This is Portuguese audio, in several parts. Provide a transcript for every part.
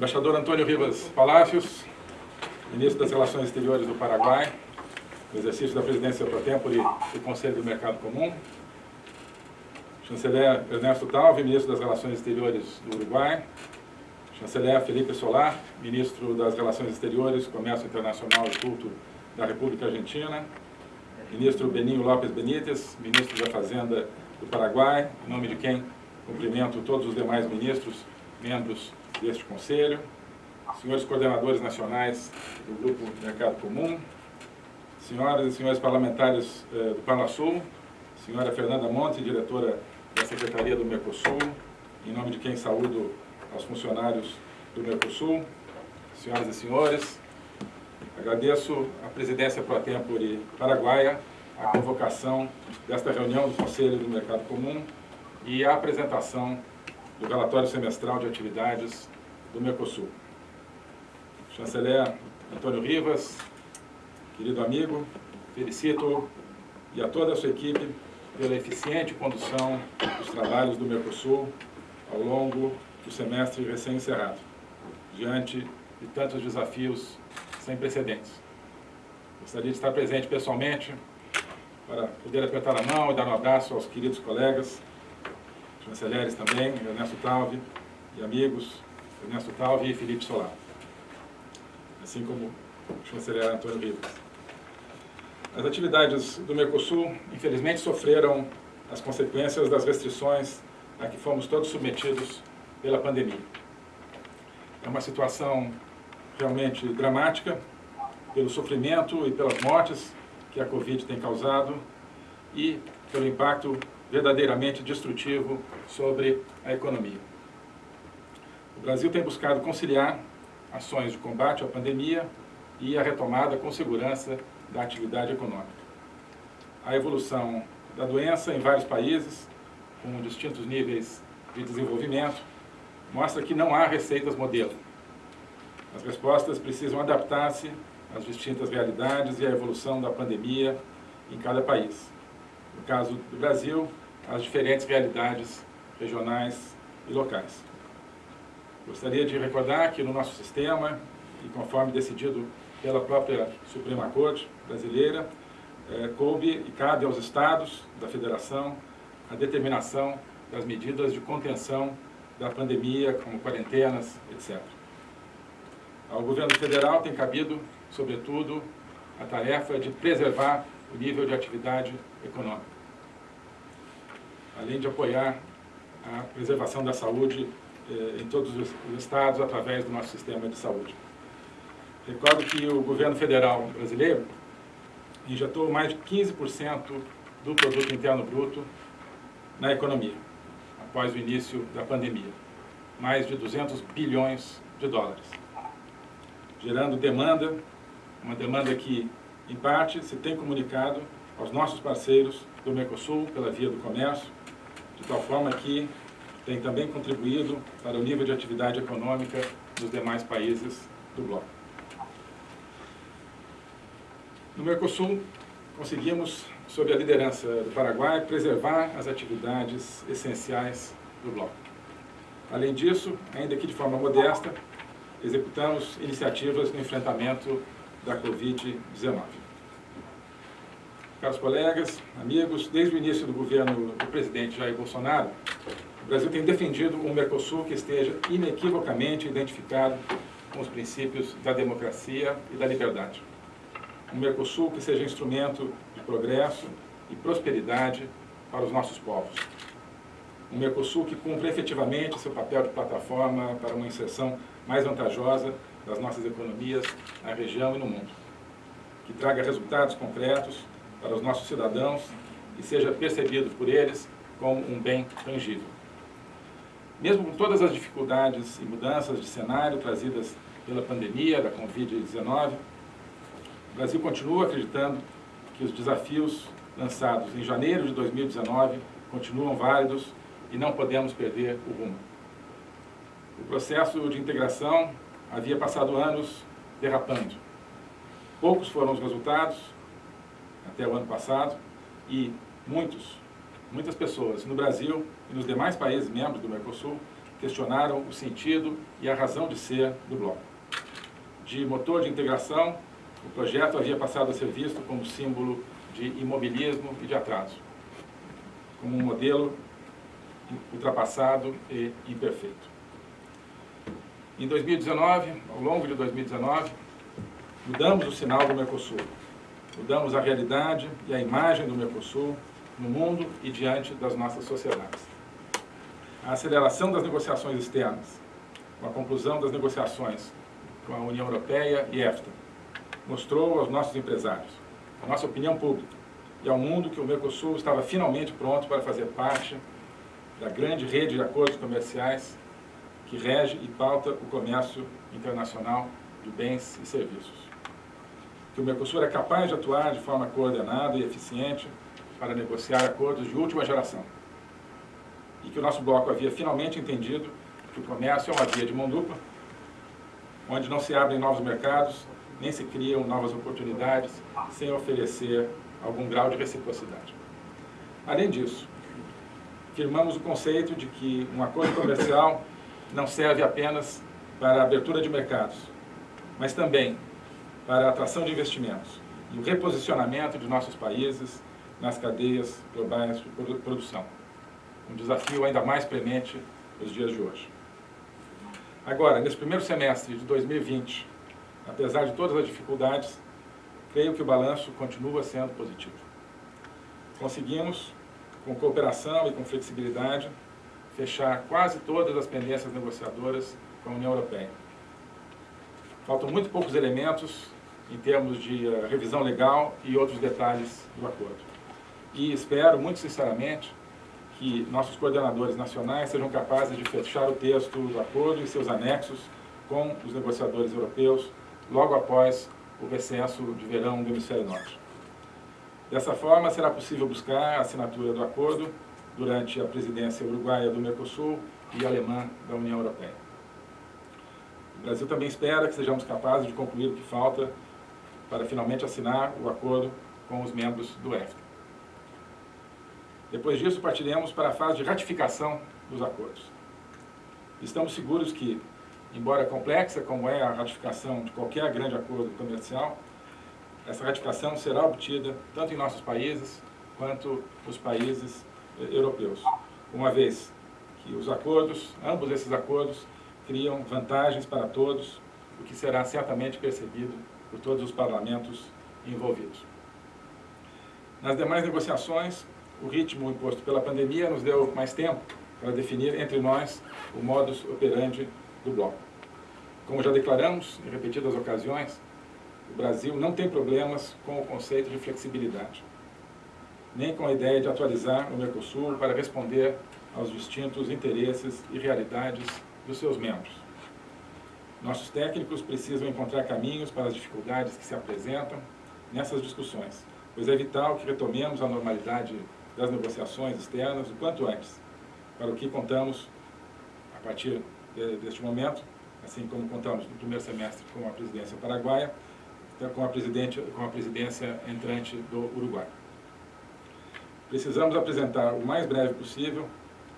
Embaixador Antônio Rivas Palácios, Ministro das Relações Exteriores do Paraguai, no exercício da presidência pro tempore do Conselho do Mercado Comum, Chanceler Ernesto Talvi, Ministro das Relações Exteriores do Uruguai, Chanceler Felipe Solar, Ministro das Relações Exteriores, Comércio Internacional e Culto da República Argentina, Ministro Beninho Lopes Benítez, Ministro da Fazenda do Paraguai, em nome de quem cumprimento todos os demais ministros, membros deste Conselho, senhores coordenadores nacionais do Grupo Mercado Comum, senhoras e senhores parlamentares eh, do Parlasul, senhora Fernanda Monte, diretora da Secretaria do Mercosul, em nome de quem saúdo aos funcionários do Mercosul, senhoras e senhores, agradeço à presidência pro tempore paraguaia a convocação desta reunião do Conselho do Mercado Comum e a apresentação do relatório semestral de atividades do Mercosul. Chanceler Antônio Rivas, querido amigo, felicito e a toda a sua equipe pela eficiente condução dos trabalhos do Mercosul ao longo do semestre recém-encerrado, diante de tantos desafios sem precedentes. Gostaria de estar presente pessoalmente para poder apertar a mão e dar um abraço aos queridos colegas, chanceleres também, Ernesto Talvi e amigos, Ernesto Talvi e Felipe Solar, assim como o chanceler Antônio Rivas. As atividades do Mercosul, infelizmente, sofreram as consequências das restrições a que fomos todos submetidos pela pandemia. É uma situação realmente dramática, pelo sofrimento e pelas mortes que a Covid tem causado e pelo impacto verdadeiramente destrutivo sobre a economia. O Brasil tem buscado conciliar ações de combate à pandemia e a retomada com segurança da atividade econômica. A evolução da doença em vários países, com distintos níveis de desenvolvimento, mostra que não há receitas modelo. As respostas precisam adaptar-se às distintas realidades e à evolução da pandemia em cada país. No caso do Brasil, as diferentes realidades regionais e locais. Gostaria de recordar que no nosso sistema, e conforme decidido pela própria Suprema Corte brasileira, é, coube e cabe aos estados da federação a determinação das medidas de contenção da pandemia, como quarentenas, etc. Ao governo federal tem cabido, sobretudo, a tarefa de preservar o nível de atividade econômica, além de apoiar a preservação da saúde eh, em todos os estados através do nosso sistema de saúde. Recordo que o governo federal brasileiro injetou mais de 15% do produto interno bruto na economia, após o início da pandemia. Mais de 200 bilhões de dólares. Gerando demanda, uma demanda que, em parte, se tem comunicado aos nossos parceiros do Mercosul, pela via do comércio, de tal forma que tem também contribuído para o nível de atividade econômica dos demais países do bloco. No Mercosul, conseguimos, sob a liderança do Paraguai, preservar as atividades essenciais do bloco. Além disso, ainda que de forma modesta, executamos iniciativas no enfrentamento da Covid-19. Caros colegas, amigos, desde o início do governo do presidente Jair Bolsonaro, o Brasil tem defendido um Mercosul que esteja inequivocamente identificado com os princípios da democracia e da liberdade um Mercosul que seja instrumento de progresso e prosperidade para os nossos povos. Um Mercosul que cumpra efetivamente seu papel de plataforma para uma inserção mais vantajosa das nossas economias na região e no mundo. Que traga resultados concretos para os nossos cidadãos e seja percebido por eles como um bem tangível. Mesmo com todas as dificuldades e mudanças de cenário trazidas pela pandemia da Covid-19, o Brasil continua acreditando que os desafios lançados em janeiro de 2019 continuam válidos e não podemos perder o rumo. O processo de integração havia passado anos derrapando. Poucos foram os resultados até o ano passado e muitos, muitas pessoas no Brasil e nos demais países membros do Mercosul questionaram o sentido e a razão de ser do bloco. De motor de integração, o projeto havia passado a ser visto como símbolo de imobilismo e de atraso, como um modelo ultrapassado e imperfeito. Em 2019, ao longo de 2019, mudamos o sinal do Mercosul, mudamos a realidade e a imagem do Mercosul no mundo e diante das nossas sociedades. A aceleração das negociações externas, com a conclusão das negociações com a União Europeia e EFTA, mostrou aos nossos empresários, à nossa opinião pública e ao mundo que o Mercosul estava finalmente pronto para fazer parte da grande rede de acordos comerciais que rege e pauta o comércio internacional de bens e serviços. Que o Mercosul é capaz de atuar de forma coordenada e eficiente para negociar acordos de última geração. E que o nosso bloco havia finalmente entendido que o comércio é uma via de mão dupla, onde não se abrem novos mercados, nem se criam novas oportunidades, sem oferecer algum grau de reciprocidade. Além disso, firmamos o conceito de que um acordo comercial não serve apenas para a abertura de mercados, mas também para a atração de investimentos e o reposicionamento de nossos países nas cadeias globais de produção. Um desafio ainda mais premente nos dias de hoje. Agora, nesse primeiro semestre de 2020, apesar de todas as dificuldades, creio que o balanço continua sendo positivo. Conseguimos, com cooperação e com flexibilidade, fechar quase todas as pendências negociadoras com a União Europeia. Faltam muito poucos elementos em termos de uh, revisão legal e outros detalhes do acordo e espero, muito sinceramente, que nossos coordenadores nacionais sejam capazes de fechar o texto do acordo e seus anexos com os negociadores europeus logo após o recesso de verão do Hemisfério Norte. Dessa forma, será possível buscar a assinatura do acordo durante a presidência uruguaia do Mercosul e alemã da União Europeia. O Brasil também espera que sejamos capazes de concluir o que falta para finalmente assinar o acordo com os membros do EFTA. Depois disso, partiremos para a fase de ratificação dos acordos. Estamos seguros que, embora complexa como é a ratificação de qualquer grande acordo comercial, essa ratificação será obtida tanto em nossos países quanto nos países eh, europeus, uma vez que os acordos, ambos esses acordos, criam vantagens para todos, o que será certamente percebido por todos os parlamentos envolvidos. Nas demais negociações, o ritmo imposto pela pandemia nos deu mais tempo para definir entre nós o modus operandi do bloco. Como já declaramos em repetidas ocasiões, o Brasil não tem problemas com o conceito de flexibilidade, nem com a ideia de atualizar o Mercosul para responder aos distintos interesses e realidades dos seus membros. Nossos técnicos precisam encontrar caminhos para as dificuldades que se apresentam nessas discussões, pois é vital que retomemos a normalidade das negociações externas o quanto antes, para o que contamos a partir de, deste momento, assim como contamos no primeiro semestre com a presidência paraguaia, então, com a, presidente, com a presidência entrante do Uruguai. Precisamos apresentar o mais breve possível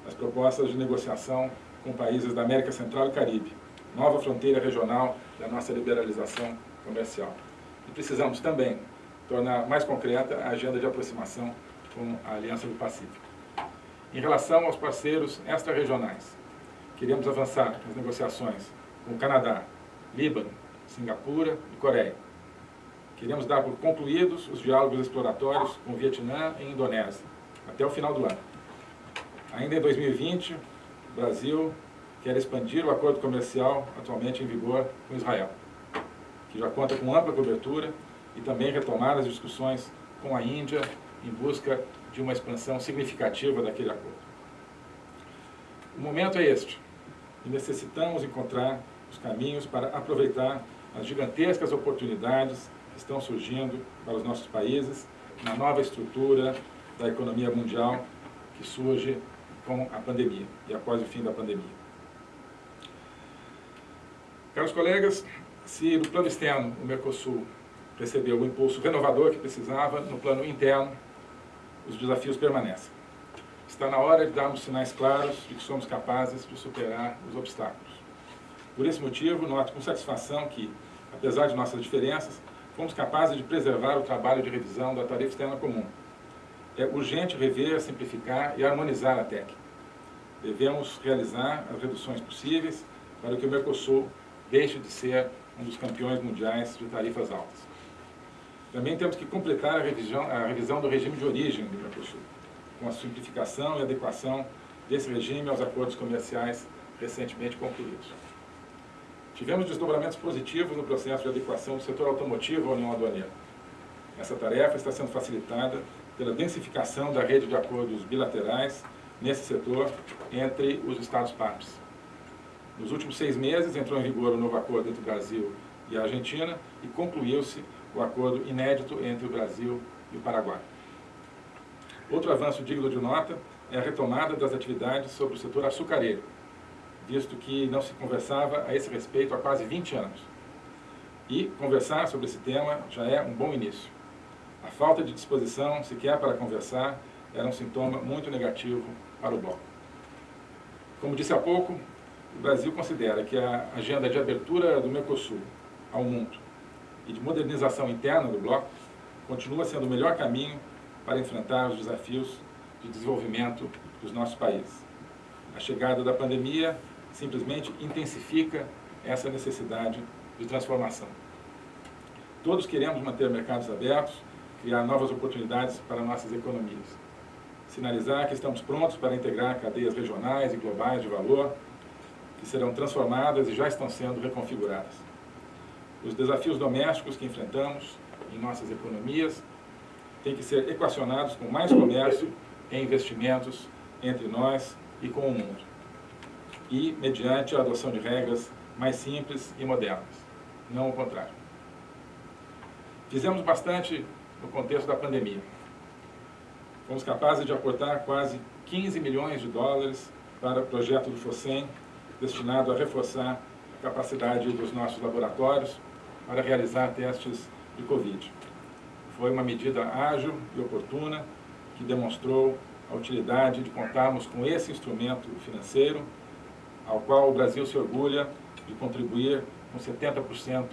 as propostas de negociação com países da América Central e Caribe, nova fronteira regional da nossa liberalização comercial. E precisamos também tornar mais concreta a agenda de aproximação com a Aliança do Pacífico. Em relação aos parceiros extra-regionais, queremos avançar nas negociações com o Canadá, Líbano, Singapura e Coreia. Queremos dar por concluídos os diálogos exploratórios com Vietnã e Indonésia, até o final do ano. Ainda em 2020, o Quer expandir o acordo comercial atualmente em vigor com Israel, que já conta com ampla cobertura, e também retomar as discussões com a Índia em busca de uma expansão significativa daquele acordo. O momento é este, e necessitamos encontrar os caminhos para aproveitar as gigantescas oportunidades que estão surgindo para os nossos países na nova estrutura da economia mundial que surge com a pandemia e após o fim da pandemia. Caros colegas, se no plano externo o Mercosul recebeu o impulso renovador que precisava, no plano interno os desafios permanecem. está na hora de darmos sinais claros de que somos capazes de superar os obstáculos. Por esse motivo, noto com satisfação que, apesar de nossas diferenças, fomos capazes de preservar o trabalho de revisão da tarifa externa comum. É urgente rever, simplificar e harmonizar a TEC. Devemos realizar as reduções possíveis para que o Mercosul deixe de ser um dos campeões mundiais de tarifas altas. Também temos que completar a revisão, a revisão do regime de origem do Mercosul, com a simplificação e adequação desse regime aos acordos comerciais recentemente concluídos. Tivemos desdobramentos positivos no processo de adequação do setor automotivo à União Aduaneira. Essa tarefa está sendo facilitada pela densificação da rede de acordos bilaterais nesse setor entre os Estados-partes. Nos últimos seis meses entrou em vigor o novo acordo entre o Brasil e a Argentina e concluiu-se o acordo inédito entre o Brasil e o Paraguai. Outro avanço digno de nota é a retomada das atividades sobre o setor açucareiro, visto que não se conversava a esse respeito há quase 20 anos. E conversar sobre esse tema já é um bom início. A falta de disposição, sequer para conversar, era um sintoma muito negativo para o bloco. Como disse há pouco, o Brasil considera que a agenda de abertura do Mercosul ao mundo e de modernização interna do bloco continua sendo o melhor caminho para enfrentar os desafios de desenvolvimento dos nossos países. A chegada da pandemia simplesmente intensifica essa necessidade de transformação. Todos queremos manter mercados abertos, criar novas oportunidades para nossas economias. Sinalizar que estamos prontos para integrar cadeias regionais e globais de valor, que serão transformadas e já estão sendo reconfiguradas. Os desafios domésticos que enfrentamos em nossas economias têm que ser equacionados com mais comércio e investimentos entre nós e com o mundo. E mediante a adoção de regras mais simples e modernas, não o contrário. Fizemos bastante no contexto da pandemia. Fomos capazes de aportar quase 15 milhões de dólares para o projeto do FOSEM destinado a reforçar a capacidade dos nossos laboratórios para realizar testes de Covid. Foi uma medida ágil e oportuna que demonstrou a utilidade de contarmos com esse instrumento financeiro, ao qual o Brasil se orgulha de contribuir com 70%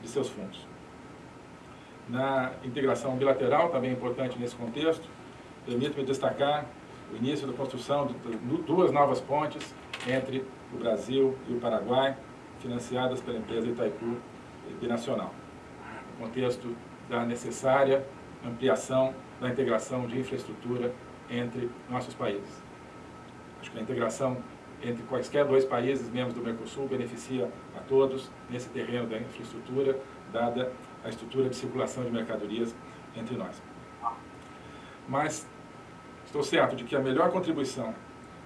de seus fundos. Na integração bilateral, também importante nesse contexto, permito-me destacar o início da construção de duas novas pontes entre o Brasil e o Paraguai, financiadas pela empresa Itaipu Binacional, no contexto da necessária ampliação da integração de infraestrutura entre nossos países. Acho que a integração entre quaisquer dois países membros do Mercosul beneficia a todos nesse terreno da infraestrutura, dada a estrutura de circulação de mercadorias entre nós. Mas estou certo de que a melhor contribuição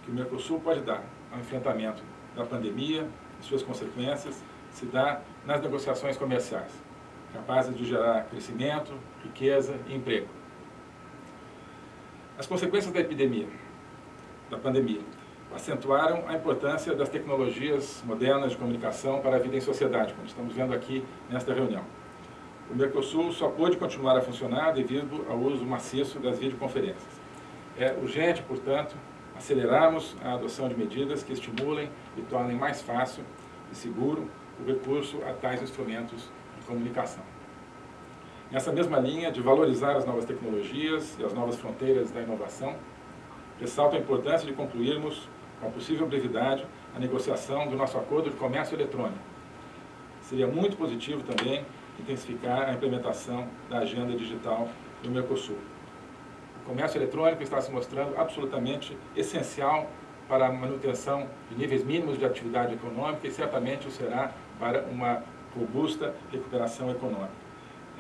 que o Mercosul pode dar ao enfrentamento da pandemia e suas consequências se dá nas negociações comerciais, capazes de gerar crescimento, riqueza e emprego. As consequências da epidemia, da pandemia, acentuaram a importância das tecnologias modernas de comunicação para a vida em sociedade, como estamos vendo aqui nesta reunião. O Mercosul só pôde continuar a funcionar devido ao uso maciço das videoconferências. É urgente, portanto, acelerarmos a adoção de medidas que estimulem e tornem mais fácil e seguro o recurso a tais instrumentos de comunicação. Nessa mesma linha de valorizar as novas tecnologias e as novas fronteiras da inovação, ressalto a importância de concluirmos, com a possível brevidade, a negociação do nosso acordo de comércio eletrônico. Seria muito positivo também intensificar a implementação da agenda digital do Mercosul. O comércio eletrônico está se mostrando absolutamente essencial para a manutenção de níveis mínimos de atividade econômica e certamente o será para uma robusta recuperação econômica.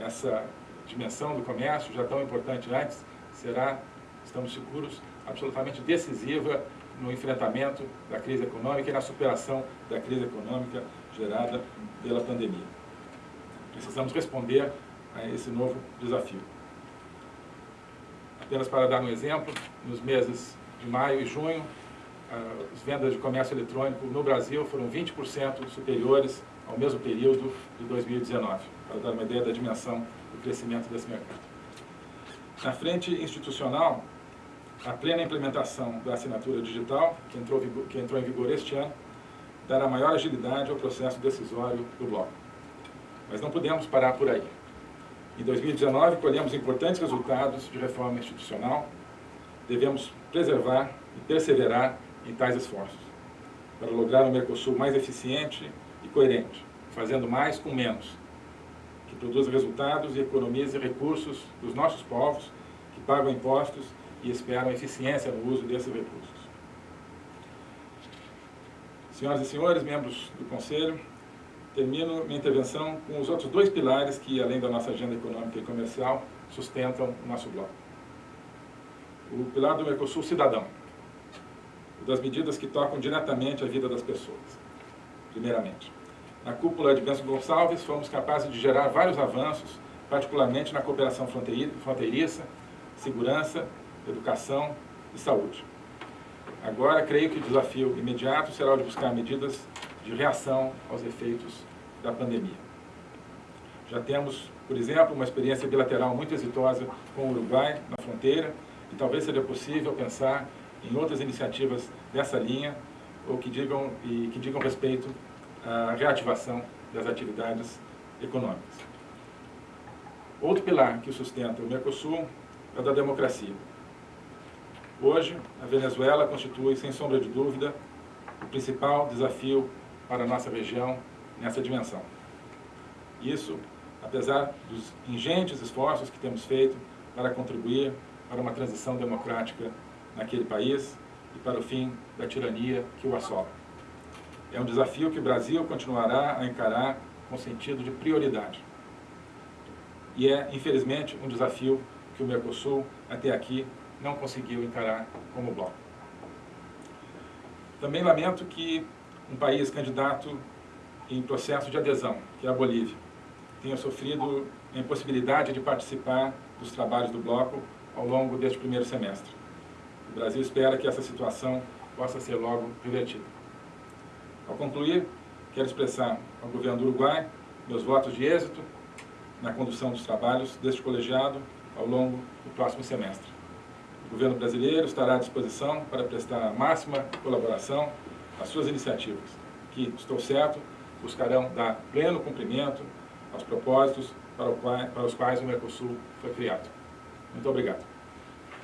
Essa dimensão do comércio, já tão importante antes, será, estamos seguros, absolutamente decisiva no enfrentamento da crise econômica e na superação da crise econômica gerada pela pandemia. Precisamos responder a esse novo desafio. Apenas para dar um exemplo, nos meses de maio e junho, as vendas de comércio eletrônico no Brasil foram 20% superiores ao mesmo período de 2019, para dar uma ideia da dimensão do crescimento desse mercado. Na frente institucional, a plena implementação da assinatura digital, que entrou, que entrou em vigor este ano, dará maior agilidade ao processo decisório do bloco. Mas não podemos parar por aí. Em 2019, colhemos importantes resultados de reforma institucional. Devemos preservar e perseverar em tais esforços, para lograr um Mercosul mais eficiente e coerente, fazendo mais com menos, que produza resultados e economize recursos dos nossos povos, que pagam impostos e esperam eficiência no uso desses recursos. Senhoras e senhores, membros do Conselho, termino minha intervenção com os outros dois pilares que, além da nossa agenda econômica e comercial, sustentam o nosso bloco. O pilar do Mercosul Cidadão, das medidas que tocam diretamente a vida das pessoas, primeiramente. Na cúpula de Bento Gonçalves, fomos capazes de gerar vários avanços, particularmente na cooperação fronteiriça, segurança, educação e saúde. Agora, creio que o desafio imediato será o de buscar medidas de reação aos efeitos da pandemia. Já temos, por exemplo, uma experiência bilateral muito exitosa com o Uruguai na fronteira e talvez seja possível pensar em outras iniciativas dessa linha ou que digam, e que digam respeito à reativação das atividades econômicas. Outro pilar que sustenta o Mercosul é o da democracia. Hoje, a Venezuela constitui, sem sombra de dúvida, o principal desafio para a nossa região nessa dimensão. Isso, apesar dos ingentes esforços que temos feito para contribuir para uma transição democrática naquele país e para o fim da tirania que o assola. É um desafio que o Brasil continuará a encarar com sentido de prioridade. E é, infelizmente, um desafio que o Mercosul, até aqui, não conseguiu encarar como bloco. Também lamento que um país candidato em processo de adesão, que é a Bolívia, tenha sofrido a impossibilidade de participar dos trabalhos do bloco ao longo deste primeiro semestre. O Brasil espera que essa situação possa ser logo revertida. Ao concluir, quero expressar ao governo do Uruguai meus votos de êxito na condução dos trabalhos deste colegiado ao longo do próximo semestre. O governo brasileiro estará à disposição para prestar a máxima colaboração às suas iniciativas, que, estou certo, buscarão dar pleno cumprimento aos propósitos para, para os quais o Mercosul foi criado. Muito obrigado.